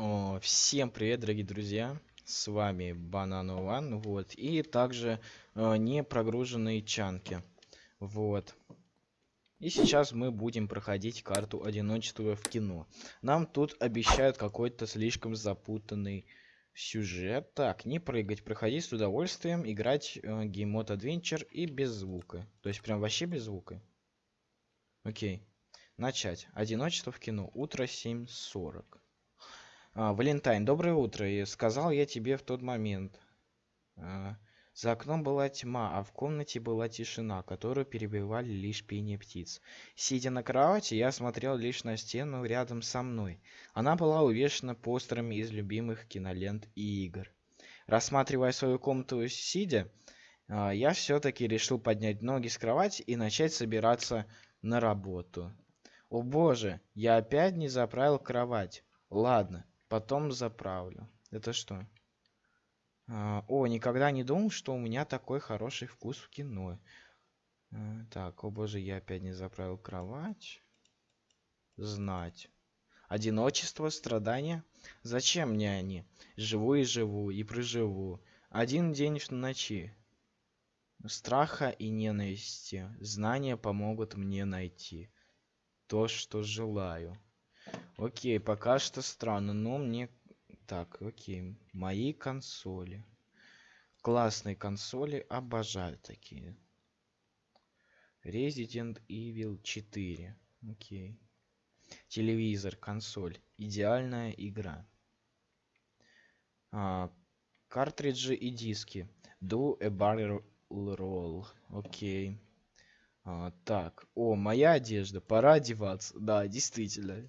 О, всем привет, дорогие друзья! С вами Банан One, вот, и также э, не прогруженные чанки, вот. И сейчас мы будем проходить карту одиночества в кино. Нам тут обещают какой-то слишком запутанный сюжет. Так, не прыгать, проходить с удовольствием, играть э, Game Adventure и без звука. То есть прям вообще без звука. Окей. Начать. Одиночество в кино. Утро 7.40. А, Валентайн, доброе утро. И сказал я тебе в тот момент. А, за окном была тьма, а в комнате была тишина, которую перебивали лишь пение птиц. Сидя на кровати, я смотрел лишь на стену рядом со мной. Она была увешана постерами из любимых кинолент и игр. Рассматривая свою комнату сидя, а, я все-таки решил поднять ноги с кровати и начать собираться на работу. О боже, я опять не заправил кровать. Ладно, потом заправлю. Это что? А, о, никогда не думал, что у меня такой хороший вкус в кино. А, так, о боже, я опять не заправил кровать. Знать. Одиночество, страдания. Зачем мне они? Живу и живу, и проживу. Один день в ночи. Страха и ненависти. Знания помогут мне найти то, что желаю. Окей, пока что странно, но мне так, окей. Мои консоли. Классные консоли. Обожаю такие. Resident Evil 4. Окей. Телевизор, консоль. Идеальная игра. А, картриджи и диски. Do a barrel roll. Окей. А, так. О, моя одежда. Пора одеваться. Да, действительно.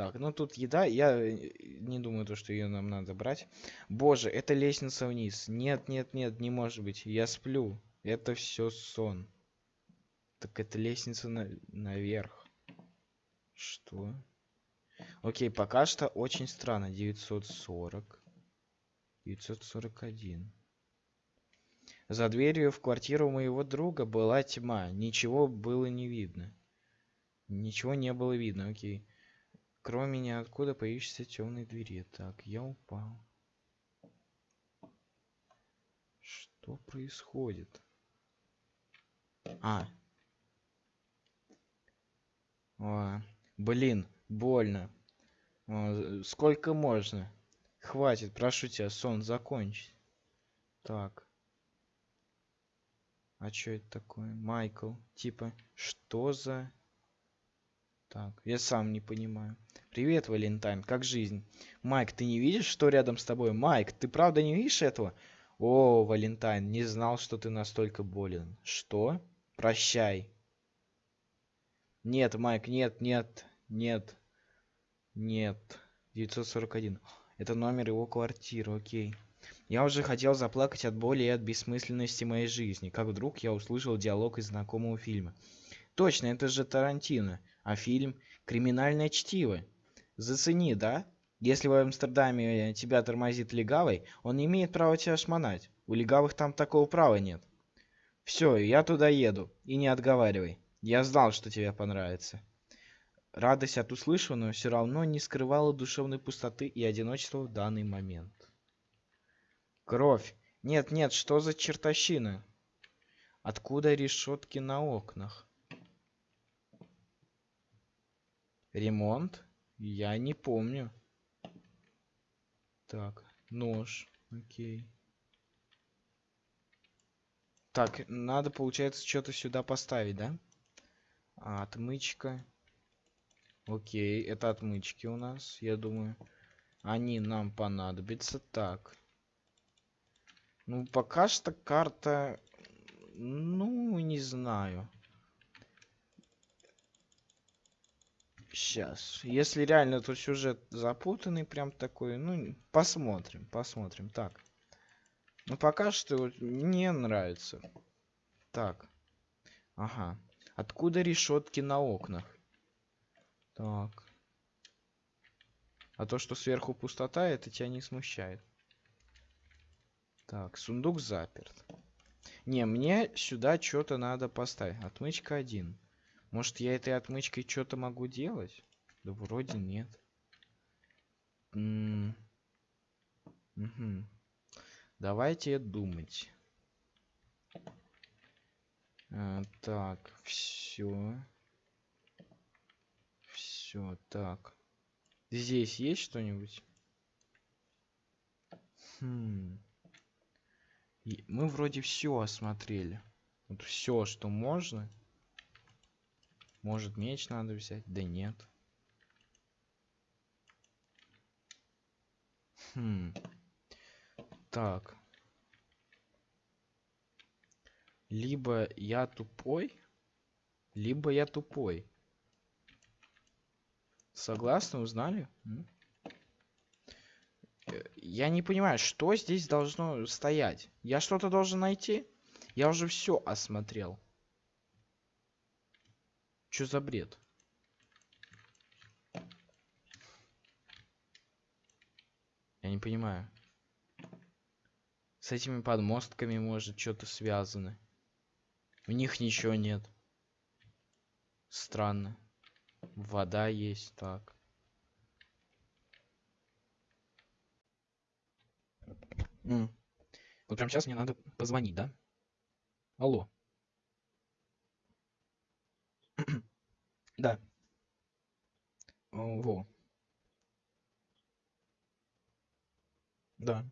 Так, ну тут еда. Я э, не думаю, то, что ее нам надо брать. Боже, это лестница вниз. Нет, нет, нет, не может быть. Я сплю. Это все сон. Так это лестница на... наверх. Что? Окей, пока что очень странно. 940. 941. За дверью в квартиру моего друга была тьма. Ничего было не видно. Ничего не было видно, окей. Кроме ниоткуда появишься темной двери. Так, я упал. Что происходит? А. О, блин, больно. О, сколько можно? Хватит, прошу тебя, сон закончить. Так. А что это такое? Майкл. Типа, что за... Так, я сам не понимаю. Привет, Валентайн, как жизнь? Майк, ты не видишь, что рядом с тобой? Майк, ты правда не видишь этого? О, Валентайн, не знал, что ты настолько болен. Что? Прощай. Нет, Майк, нет, нет, нет, нет. 941. Это номер его квартиры, окей. Я уже хотел заплакать от боли и от бессмысленности моей жизни, как вдруг я услышал диалог из знакомого фильма. Точно, это же Тарантино. А фильм «Криминальное чтиво». Зацени, да? Если в Амстердаме тебя тормозит легавый, он не имеет права тебя шмонать. У легавых там такого права нет. Все, я туда еду. И не отговаривай. Я знал, что тебе понравится. Радость от услышанного все равно не скрывала душевной пустоты и одиночества в данный момент. Кровь. Нет, нет, что за чертовщина? Откуда решетки на окнах? Ремонт? Я не помню. Так, нож. Окей. Так, надо, получается, что-то сюда поставить, да? А, отмычка. Окей, это отмычки у нас, я думаю. Они нам понадобятся. Так. Ну, пока что карта... Ну, не знаю. Сейчас. Если реально тут сюжет запутанный, прям такой, ну, посмотрим, посмотрим. Так. Ну, пока что мне нравится. Так. Ага. Откуда решетки на окнах? Так. А то, что сверху пустота, это тебя не смущает. Так, сундук заперт. Не, мне сюда что-то надо поставить. Отмычка 1. Может, я этой отмычкой что-то могу делать? Да вроде нет. М, мгм. Давайте думать. А, так, все. Все, так. Здесь есть что-нибудь? Хм. Мы вроде все осмотрели. Вот все, что можно. Может, меч надо взять? Да нет. Хм. Так. Либо я тупой, либо я тупой. Согласны, узнали? Э, Я не понимаю, что здесь должно стоять. Я что-то должен найти? Я уже все осмотрел. Что за бред? Я не понимаю. С этими подмостками может что-то связано. У них ничего нет. Странно. Вода есть, так. М. Вот прямо сейчас мне надо позвонить, да? Алло. Да. Во. Да.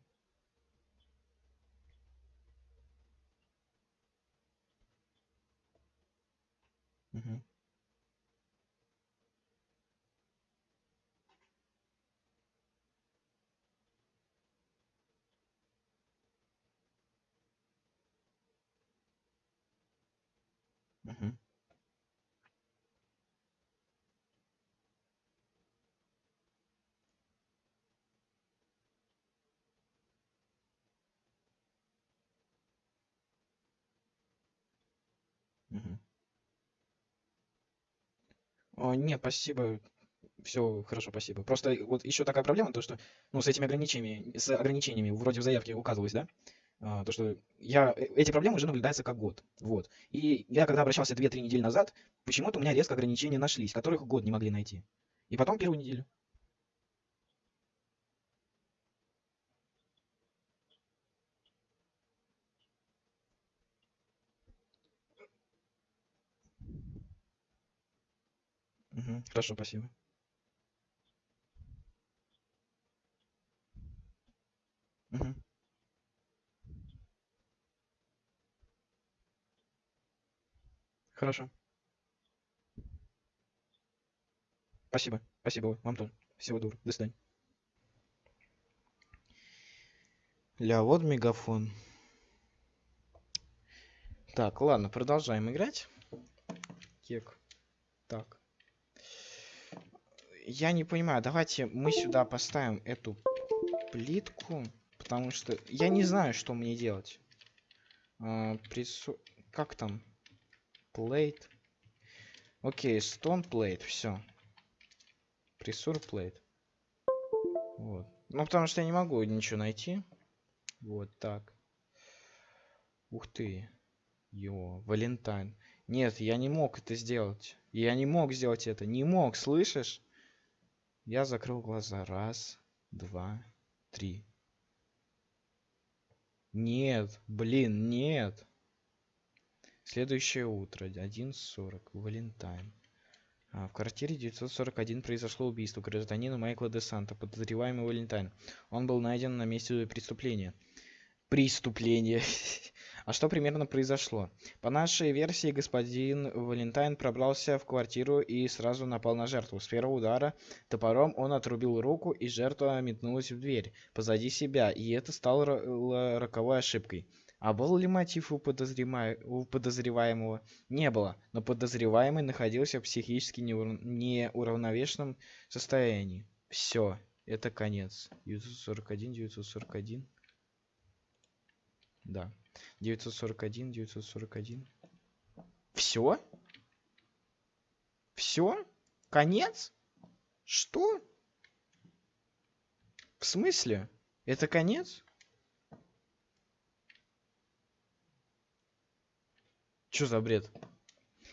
О, не, спасибо. Все хорошо, спасибо. Просто вот еще такая проблема, то что, ну, с этими ограничениями, с ограничениями, вроде в заявке указывалось, да? А, то, что я, э, эти проблемы уже наблюдаются как год. Вот. И я когда обращался две-три недели назад, почему-то у меня резко ограничения нашлись, которых год не могли найти. И потом первую неделю. Мгм. Хорошо, спасибо. Мгм. Хорошо. Спасибо. Спасибо вам тоже. Всего доброго. До свидания. Ля, вот мегафон. Так, ладно, продолжаем играть. Кек. Так. Я не понимаю, давайте мы сюда поставим эту плитку, потому что я не знаю, что мне делать. А, прису- Как там? Plate. Окей, stone plate, все. Прессур plate. Вот. Ну, потому что я не могу ничего найти. Вот так. Ух ты. Йо, Валентайн. Нет, я не мог это сделать. Я не мог сделать это. Не мог, слышишь? Я закрыл глаза. Раз, два, три. Нет, блин, нет. Следующее утро, 11.40, Валентайн. А, в квартире 941 произошло убийство гражданина Майкла де Санта, подозреваемый Валентайн. Он был найден на месте преступления. Преступление. А что примерно произошло? По нашей версии, господин Валентайн пробрался в квартиру и сразу напал на жертву. С первого удара топором он отрубил руку, и жертва метнулась в дверь позади себя, и это стало ро- роковой ошибкой. А был ли мотив у, подозрема- у подозреваемого? Не было, но подозреваемый находился в психически неур- неуравновешенном состоянии. Все, это конец. 941, 941. Да. 941, 941. Все? Все? Конец? Что? В смысле? Это конец? Чё за бред?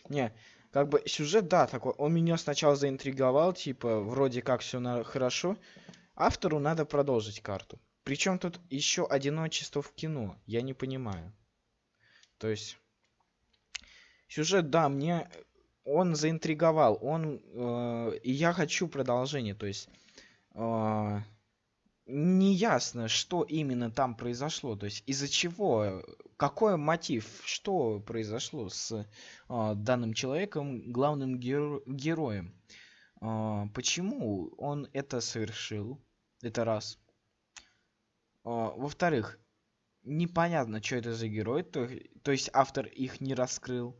Не, как бы сюжет, да, такой. Он меня сначала заинтриговал, типа, вроде как все хорошо. автору надо продолжить карту. Причем тут еще одиночество в кино, я не понимаю. То есть сюжет, да, мне он заинтриговал, он э, и я хочу продолжение, то есть э, не ясно, что именно там произошло, то есть из-за чего, какой мотив, что произошло с э, данным человеком, главным геро героем, э, почему он это совершил, это раз. Э, Во-вторых, непонятно, что это за герой, то, то есть автор их не раскрыл.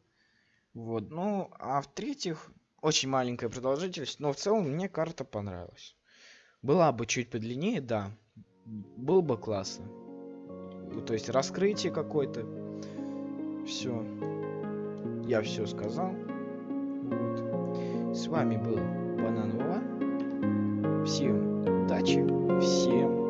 Вот, ну, а в-третьих, очень маленькая продолжительность, но в целом мне карта понравилась. Была бы чуть подлиннее, да, было бы классно. Ну, то есть раскрытие какое-то. Все. Я все сказал. Вот. С вами был Банан Всем удачи, всем